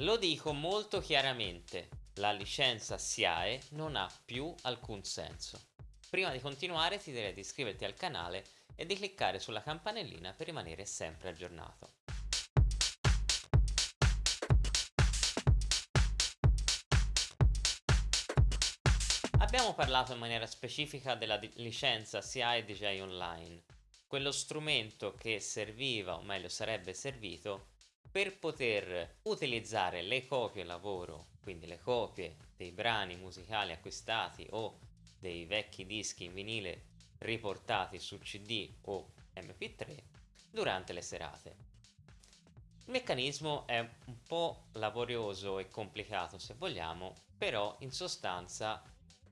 Lo dico molto chiaramente, la licenza SIAE non ha più alcun senso. Prima di continuare ti direi di iscriverti al canale e di cliccare sulla campanellina per rimanere sempre aggiornato. Abbiamo parlato in maniera specifica della licenza SIAE DJ Online, quello strumento che serviva, o meglio sarebbe servito, per poter utilizzare le copie lavoro, quindi le copie dei brani musicali acquistati o dei vecchi dischi in vinile riportati su CD o MP3 durante le serate. Il meccanismo è un po' laborioso e complicato se vogliamo, però in sostanza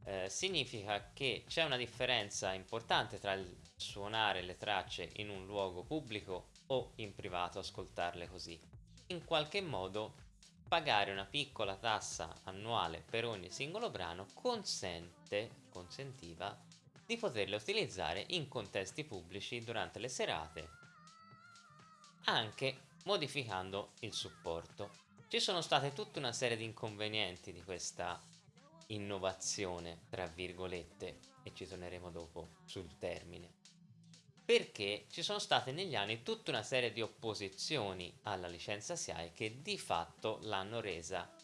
eh, significa che c'è una differenza importante tra il suonare le tracce in un luogo pubblico o in privato ascoltarle così. In qualche modo pagare una piccola tassa annuale per ogni singolo brano consente, consentiva di poterle utilizzare in contesti pubblici durante le serate, anche modificando il supporto. Ci sono state tutta una serie di inconvenienti di questa innovazione, tra virgolette, e ci torneremo dopo sul termine perché ci sono state negli anni tutta una serie di opposizioni alla licenza SIAE che di fatto l'hanno resa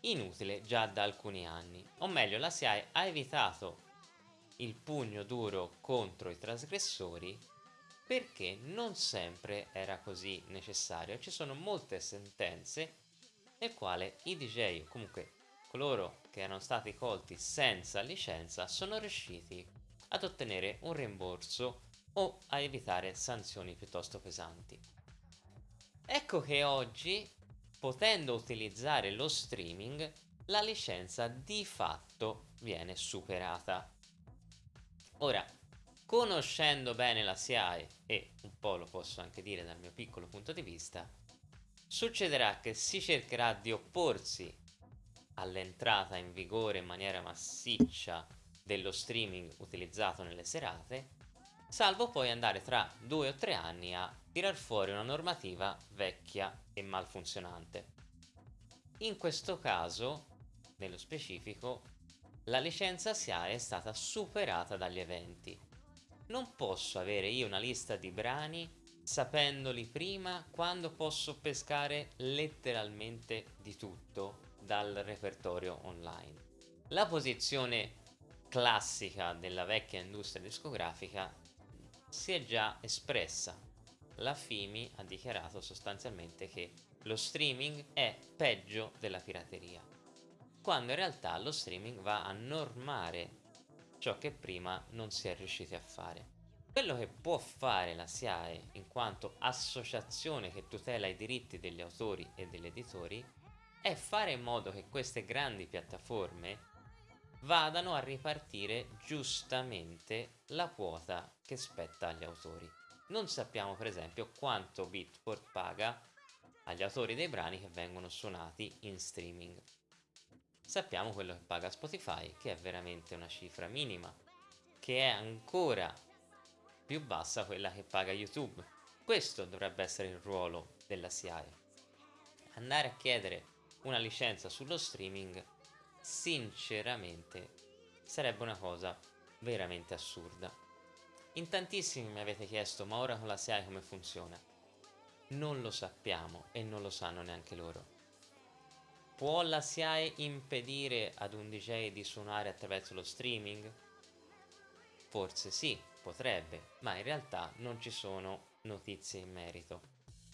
inutile già da alcuni anni. O meglio, la SIAE ha evitato il pugno duro contro i trasgressori perché non sempre era così necessario. Ci sono molte sentenze nel quale i DJ o comunque coloro che erano stati colti senza licenza sono riusciti ad ottenere un rimborso o a evitare sanzioni piuttosto pesanti. Ecco che oggi, potendo utilizzare lo streaming, la licenza di fatto viene superata. Ora, conoscendo bene la SIAE, e un po' lo posso anche dire dal mio piccolo punto di vista, succederà che si cercherà di opporsi all'entrata in vigore in maniera massiccia dello streaming utilizzato nelle serate salvo poi andare tra due o tre anni a tirar fuori una normativa vecchia e malfunzionante. In questo caso, nello specifico, la licenza SIAE è stata superata dagli eventi. Non posso avere io una lista di brani sapendoli prima quando posso pescare letteralmente di tutto dal repertorio online. La posizione classica della vecchia industria discografica si è già espressa. La FIMI ha dichiarato sostanzialmente che lo streaming è peggio della pirateria, quando in realtà lo streaming va a normare ciò che prima non si è riusciti a fare. Quello che può fare la SIAE in quanto associazione che tutela i diritti degli autori e degli editori è fare in modo che queste grandi piattaforme vadano a ripartire giustamente la quota che spetta agli autori. Non sappiamo per esempio quanto Beatport paga agli autori dei brani che vengono suonati in streaming. Sappiamo quello che paga Spotify, che è veramente una cifra minima, che è ancora più bassa quella che paga YouTube. Questo dovrebbe essere il ruolo della SIAE. Andare a chiedere una licenza sullo streaming sinceramente sarebbe una cosa veramente assurda. In tantissimi mi avete chiesto ma ora con la SIAE come funziona? Non lo sappiamo e non lo sanno neanche loro. Può la SIAE impedire ad un DJ di suonare attraverso lo streaming? Forse sì, potrebbe, ma in realtà non ci sono notizie in merito.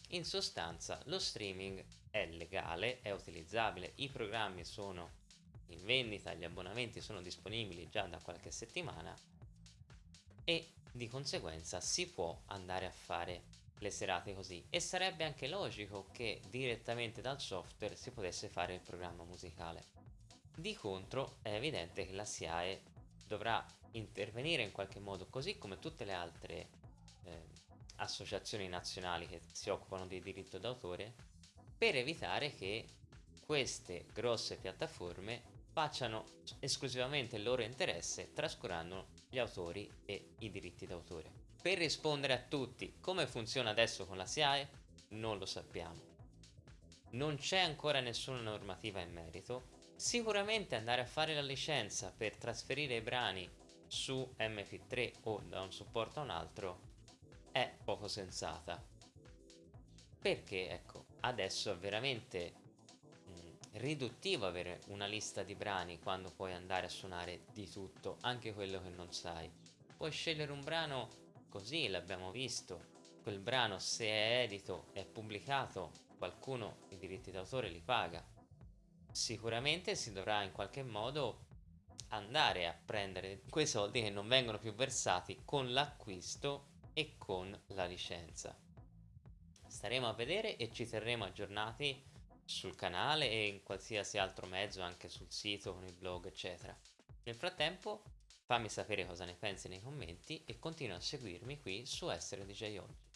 In sostanza lo streaming è legale, è utilizzabile, i programmi sono in vendita, gli abbonamenti sono disponibili già da qualche settimana e di conseguenza si può andare a fare le serate così e sarebbe anche logico che direttamente dal software si potesse fare il programma musicale. Di contro è evidente che la SIAE dovrà intervenire in qualche modo così come tutte le altre eh, associazioni nazionali che si occupano di diritto d'autore per evitare che queste grosse piattaforme facciano esclusivamente il loro interesse trascurando gli autori e i diritti d'autore. Per rispondere a tutti come funziona adesso con la SIAE non lo sappiamo. non c'è ancora nessuna normativa in merito. Sicuramente andare a fare la licenza per trasferire i brani su MP3 o da un supporto a un altro è poco sensata. Perché ecco, adesso veramente riduttivo avere una lista di brani quando puoi andare a suonare di tutto, anche quello che non sai. Puoi scegliere un brano così, l'abbiamo visto. Quel brano se è edito, è pubblicato, qualcuno i diritti d'autore li paga. Sicuramente si dovrà in qualche modo andare a prendere quei soldi che non vengono più versati con l'acquisto e con la licenza. Staremo a vedere e ci terremo aggiornati sul canale e in qualsiasi altro mezzo, anche sul sito, con il blog, eccetera. Nel frattempo fammi sapere cosa ne pensi nei commenti e continua a seguirmi qui su Essere DJ Oggi.